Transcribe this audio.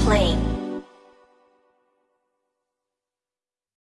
Plane.